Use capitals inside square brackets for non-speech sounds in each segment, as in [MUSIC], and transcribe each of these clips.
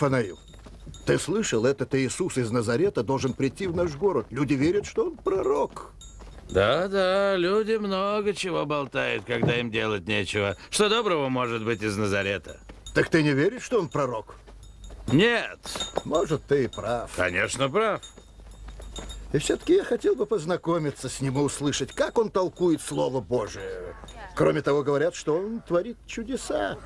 Нафанаил, ты слышал, этот Иисус из Назарета должен прийти в наш город. Люди верят, что он пророк. Да-да, люди много чего болтают, когда им делать нечего. Что доброго может быть из Назарета? Так ты не веришь, что он пророк? Нет. Может, ты и прав. Конечно, прав. И все-таки я хотел бы познакомиться с ним и услышать, как он толкует Слово Божие. Кроме того, говорят, что он творит чудеса.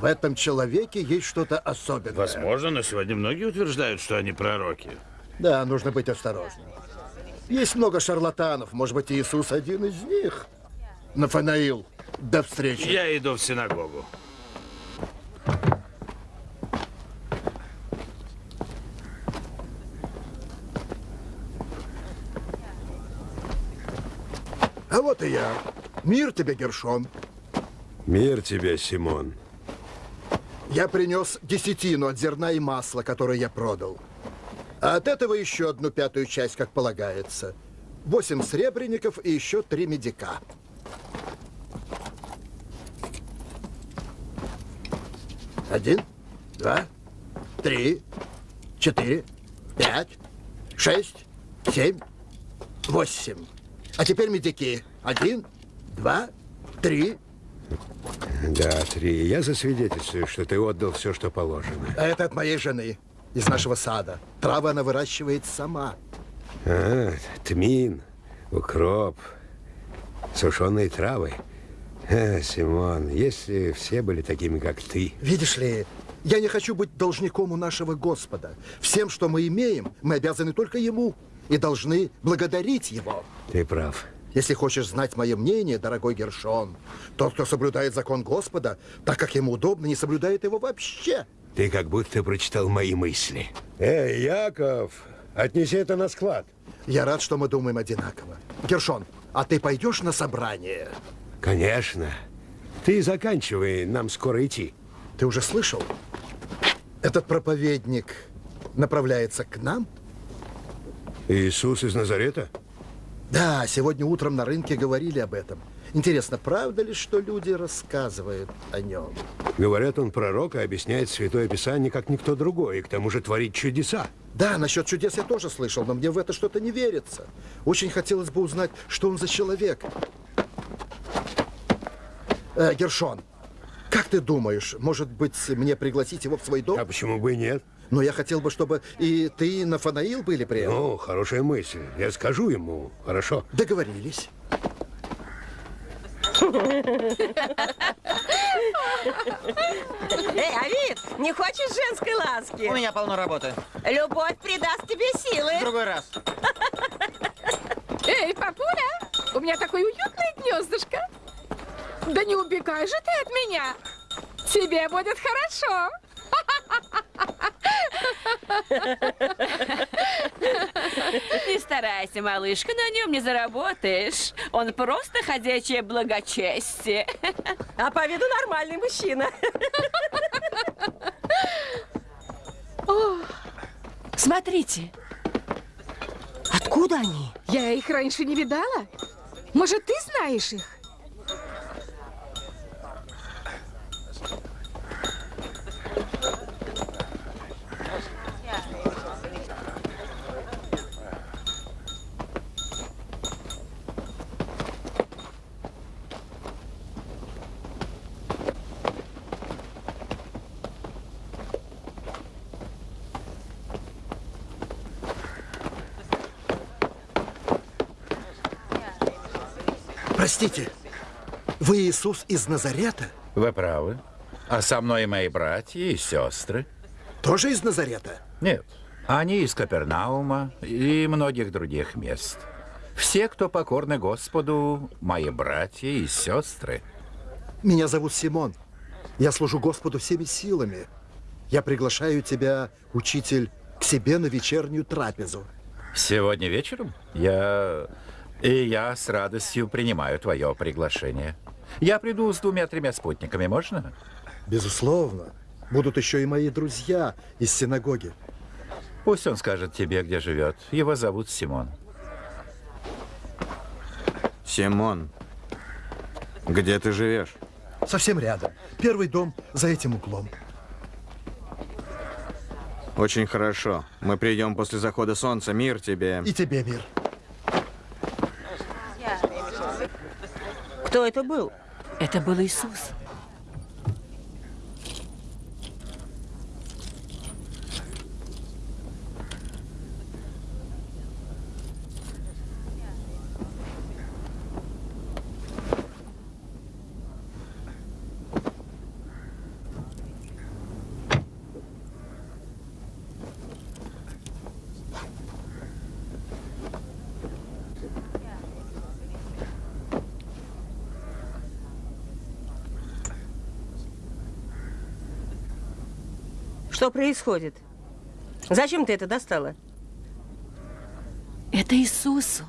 В этом человеке есть что-то особенное. Возможно, но сегодня многие утверждают, что они пророки. Да, нужно быть осторожным. Есть много шарлатанов. Может быть, Иисус один из них. Нафанаил, до встречи. Я иду в синагогу. А вот и я. Мир тебе, Гершон. Мир тебе, Симон. Я принес десятину от зерна и масла, которое я продал. А от этого еще одну пятую часть, как полагается. Восемь сребреников и еще три медика. Один, два, три, четыре, пять, шесть, семь, восемь. А теперь медики. Один, два, три. Да, три. Я засвидетельствую, что ты отдал все, что положено. А это от моей жены из нашего сада. Травы она выращивает сама. А, тмин, укроп, сушеные травы. А, Симон, если все были такими, как ты... Видишь ли, я не хочу быть должником у нашего Господа. Всем, что мы имеем, мы обязаны только Ему и должны благодарить Его. Ты прав. Если хочешь знать мое мнение, дорогой Гершон, тот, кто соблюдает закон Господа, так как ему удобно, не соблюдает его вообще. Ты как будто прочитал мои мысли. Эй, Яков, отнеси это на склад. Я рад, что мы думаем одинаково. Гершон, а ты пойдешь на собрание? Конечно. Ты заканчивай, нам скоро идти. Ты уже слышал? Этот проповедник направляется к нам? Иисус из Назарета? Да, сегодня утром на рынке говорили об этом. Интересно, правда ли, что люди рассказывают о нем? Говорят, он пророк и объясняет Святое Писание, как никто другой, и к тому же творит чудеса. Да, насчет чудес я тоже слышал, но мне в это что-то не верится. Очень хотелось бы узнать, что он за человек. Э, Гершон, как ты думаешь, может быть, мне пригласить его в свой дом? А почему бы и нет? Но я хотел бы, чтобы и ты, и Нафанаил были при этом. Ну, хорошая мысль. Я скажу ему. Хорошо. Договорились. Эй, Авид, не хочешь женской ласки? У меня полно работы. Любовь придаст тебе силы. В другой раз. Эй, папуля, у меня такое уютное гнездышко. Да не убегай же ты от меня. Тебе будет хорошо. Не старайся, малышка, на нем не заработаешь. Он просто ходячее благочестие. А по виду нормальный мужчина. Смотрите. Откуда они? Я их раньше не видала. Может, ты знаешь их? Простите, вы Иисус из Назарета? Вы правы. А со мной и мои братья и сестры. Тоже из Назарета? Нет. Они из Капернаума и многих других мест. Все, кто покорны Господу, мои братья и сестры. Меня зовут Симон. Я служу Господу всеми силами. Я приглашаю тебя, учитель, к себе на вечернюю трапезу. Сегодня вечером я... И я с радостью принимаю твое приглашение. Я приду с двумя-тремя спутниками, можно? Безусловно. Будут еще и мои друзья из синагоги. Пусть он скажет тебе, где живет. Его зовут Симон. Симон, где ты живешь? Совсем рядом. Первый дом за этим углом. Очень хорошо. Мы придем после захода солнца. Мир тебе. И тебе мир. Кто это был? Это был Иисус. Что происходит? Зачем ты это достала? Это Иисусу,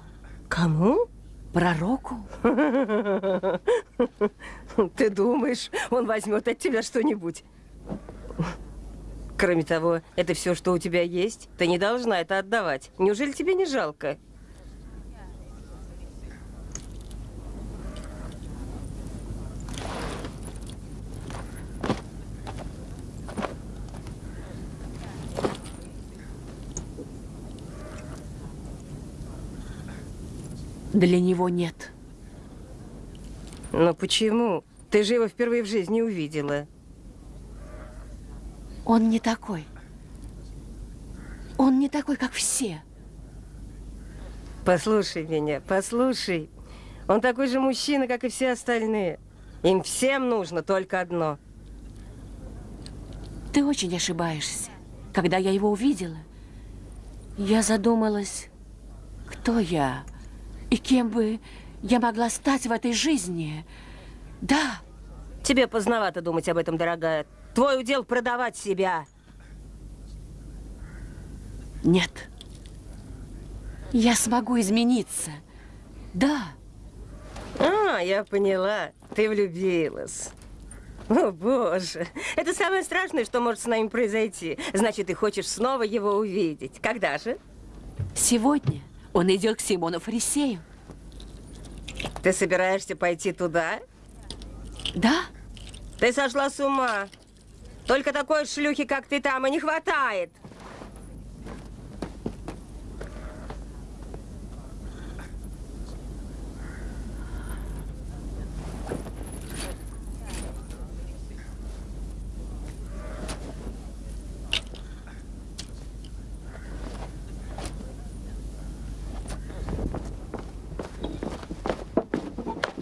Кому? пророку. [LAUGHS] Ты думаешь, он возьмет от тебя что-нибудь? Кроме того, это все, что у тебя есть. Ты не должна это отдавать. Неужели тебе не жалко? Для него нет. Но почему? Ты же его впервые в жизни увидела. Он не такой. Он не такой, как все. Послушай меня, послушай. Он такой же мужчина, как и все остальные. Им всем нужно только одно. Ты очень ошибаешься. Когда я его увидела, я задумалась, кто я и кем бы я могла стать в этой жизни. Да, Тебе поздновато думать об этом, дорогая. Твой удел продавать себя. нет. Я смогу измениться. Да, А, я поняла. Ты влюбилась. О, боже. Это самое страшное, что может с нами произойти. Значит, ты хочешь снова его увидеть. Когда же? сегодня он идет к Симону Фарисею. Ты собираешься пойти туда? Да, Ты сошла с ума. Только такой шлюхи, как ты там, и не хватает.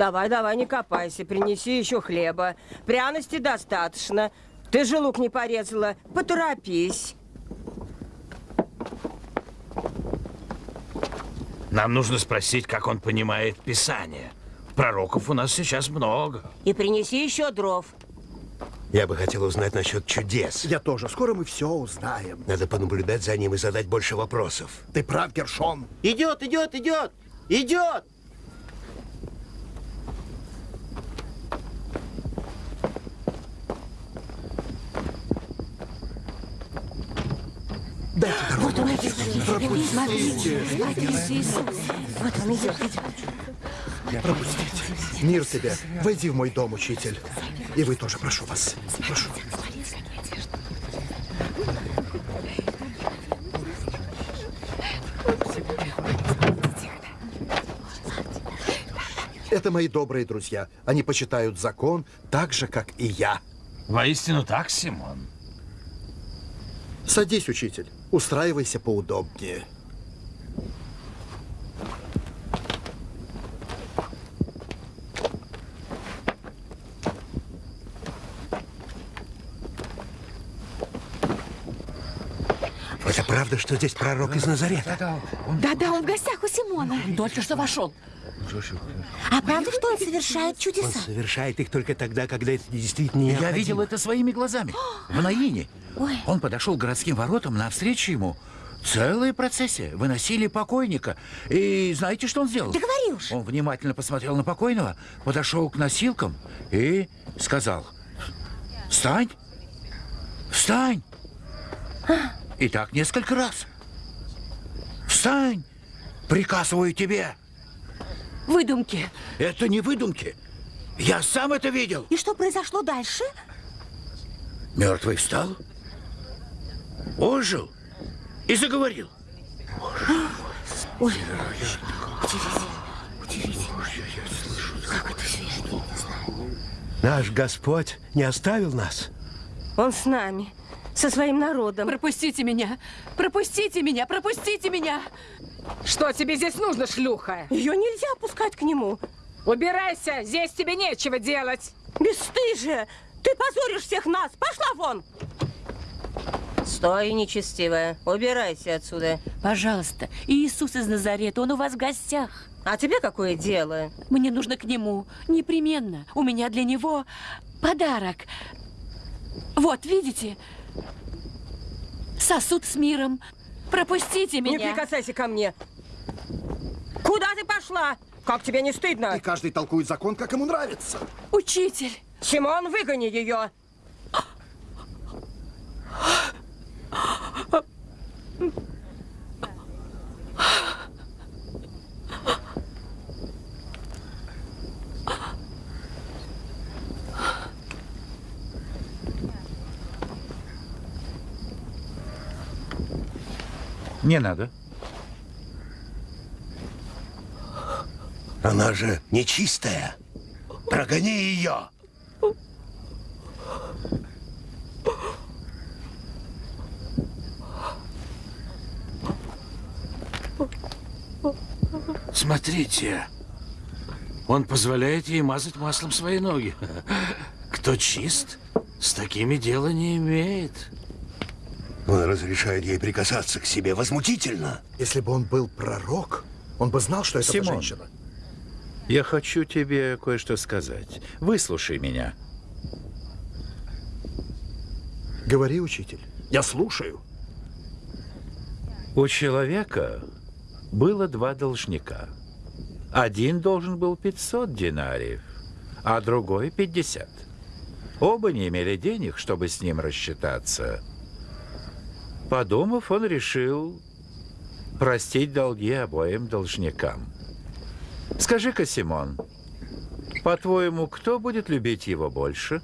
Давай, давай, не копайся, принеси еще хлеба. Пряности достаточно. Ты же лук не порезала. Поторопись. Нам нужно спросить, как он понимает Писание. Пророков у нас сейчас много. И принеси еще дров. Я бы хотел узнать насчет чудес. Я тоже. Скоро мы все узнаем. Надо понаблюдать за ним и задать больше вопросов. Ты прав, Гершон. Идет, идет, идет! Идет! Дайте дорогу. вот он идет. Смотрите, смотрите. Вот он идет. Пропустите. Мир тебе. Войди в мой дом, учитель. И вы тоже, прошу вас. Прошу. Это мои добрые друзья. Они почитают закон так же, как и я. Воистину так, Симон. Садись, учитель. Устраивайся поудобнее. Это правда, что здесь пророк из Назарета? Да-да, он в гостях у Симона. Только что вошел. А правда, что он совершает Он чудеса? совершает их только тогда, когда это действительно Я необходимо. видел это своими глазами. В Наине. Ой. Он подошел к городским воротам навстречу ему. Целая процессия. Выносили покойника. И знаете, что он сделал? Да говори уж. Он внимательно посмотрел на покойного, подошел к носилкам и сказал, «Встань! Встань!» И так несколько раз. «Встань! Приказываю тебе!» Выдумки. Это не выдумки. Я сам это видел. И что произошло дальше? Мертвый встал, Ожил и заговорил. Наш Господь не оставил нас. Он с нами, со своим народом. Пропустите меня! Пропустите меня! Пропустите меня! Что тебе здесь нужно, шлюха? Ее нельзя пускать к нему. Убирайся, здесь тебе нечего делать. Бесстыжие! Ты позоришь всех нас! Пошла вон! Стой, нечестивая. Убирайся отсюда. Пожалуйста, Иисус из Назарета, он у вас в гостях. А тебе какое дело? Мне нужно к нему. Непременно. У меня для него подарок. Вот, видите? Сосуд с миром. Пропустите Не меня. прикасайся ко мне. Куда ты пошла? Как тебе не стыдно? И каждый толкует закон, как ему нравится. Учитель. Симон, выгони ее. Не надо. Она же нечистая. Прогони ее. Смотрите. Он позволяет ей мазать маслом свои ноги. Кто чист, с такими дела не имеет. Он разрешает ей прикасаться к себе. Возмутительно. Если бы он был пророк, он бы знал, что это Симон. женщина. Я хочу тебе кое-что сказать. Выслушай меня. Говори, учитель. Я слушаю. У человека было два должника. Один должен был 500 динариев, а другой 50. Оба не имели денег, чтобы с ним рассчитаться. Подумав, он решил простить долги обоим должникам. Скажи-ка, Симон, по-твоему, кто будет любить его больше?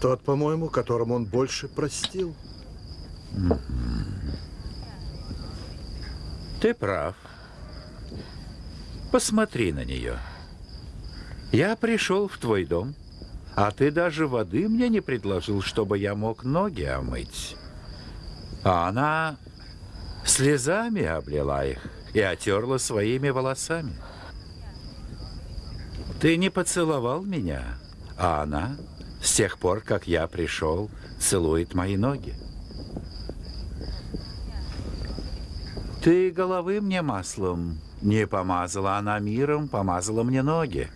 Тот, по-моему, которому он больше простил. Ты прав. Посмотри на нее. Я пришел в твой дом, а ты даже воды мне не предложил, чтобы я мог ноги омыть. А она слезами облила их и отерла своими волосами. Ты не поцеловал меня, а она, с тех пор, как я пришел, целует мои ноги. Ты головы мне маслом не помазала, она миром помазала мне ноги.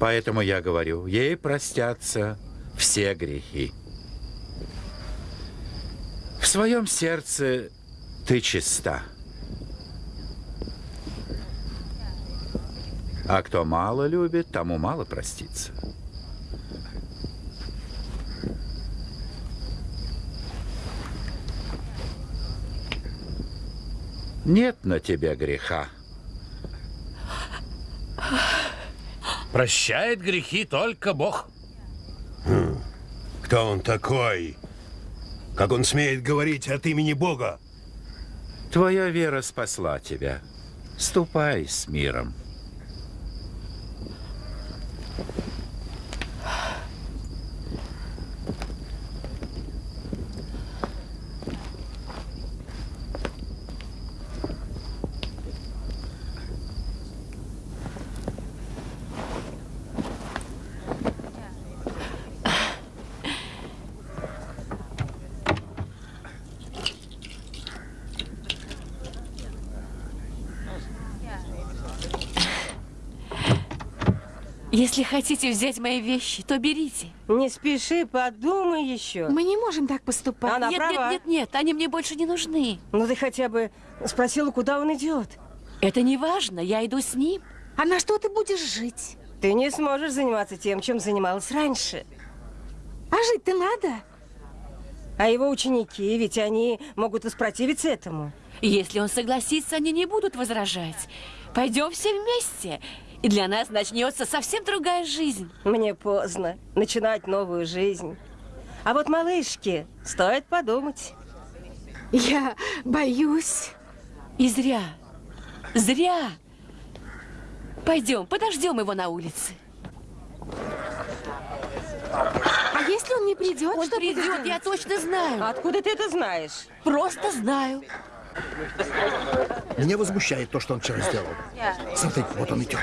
Поэтому я говорю, ей простятся все грехи. В своем сердце ты чиста. А кто мало любит, тому мало простится. Нет на тебе греха. Прощает грехи только Бог. Кто он такой? Как он смеет говорить от имени Бога? Твоя вера спасла тебя. Ступай с миром. Если хотите взять мои вещи, то берите. Не спеши, подумай еще. Мы не можем так поступать. Она нет, права. нет, нет, нет, они мне больше не нужны. Ну ты хотя бы спросила, куда он идет. Это не важно, я иду с ним. А на что ты будешь жить? Ты не сможешь заниматься тем, чем занималась раньше. А жить-то надо. А его ученики, ведь они могут воспротивиться этому. Если он согласится, они не будут возражать. Пойдем все вместе, и для нас начнется совсем другая жизнь. Мне поздно начинать новую жизнь. А вот малышке стоит подумать. Я боюсь. И зря. Зря. Пойдем, подождем его на улице. А если он не придет, Он что придет, делать? я точно знаю. Откуда ты это знаешь? Просто знаю. Меня возмущает то, что он вчера сделал. Смотри, вот он идет.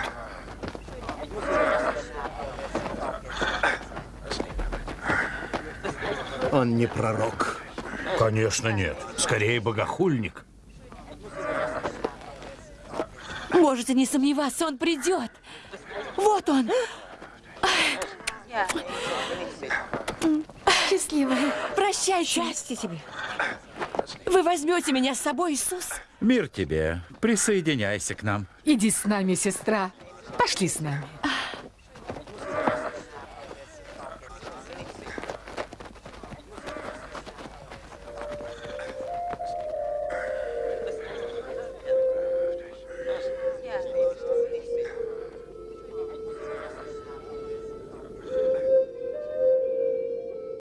Он не пророк. Конечно, нет. Скорее, богохульник. Можете не сомневаться, он придет. Вот он. Счастливая. Прощайте. Счастье тебе. Вы возьмете меня с собой, Иисус? Мир тебе. Присоединяйся к нам. Иди с нами, сестра. Пошли с нами.